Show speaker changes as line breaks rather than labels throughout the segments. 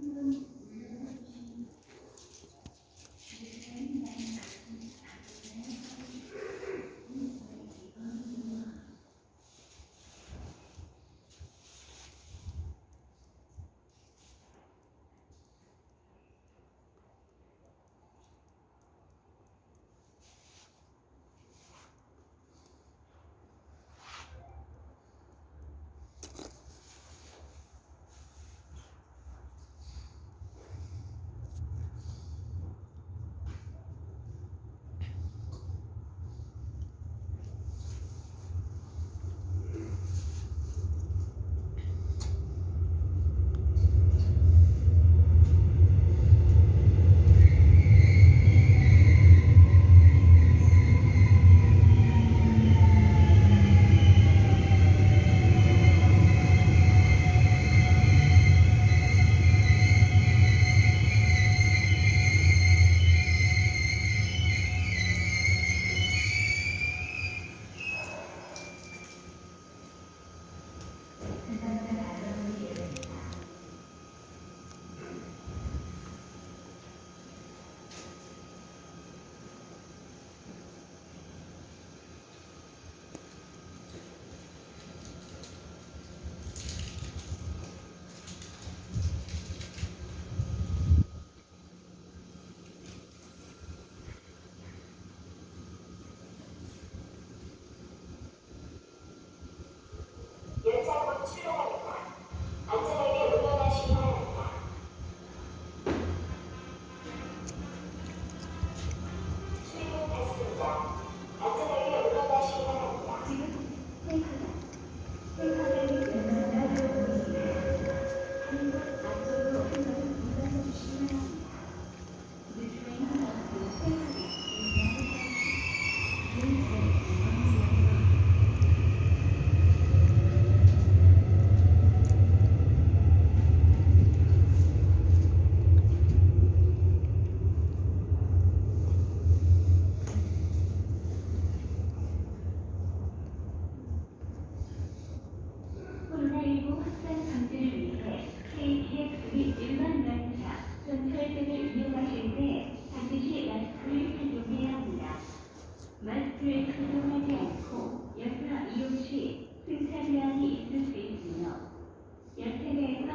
Uhum. Thank you. 벨트에 조정하지 않고 열차 이용 시 승차기한이 있을 수 있으며 열차내에서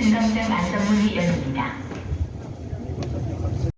증강장 안성문이 열립니다.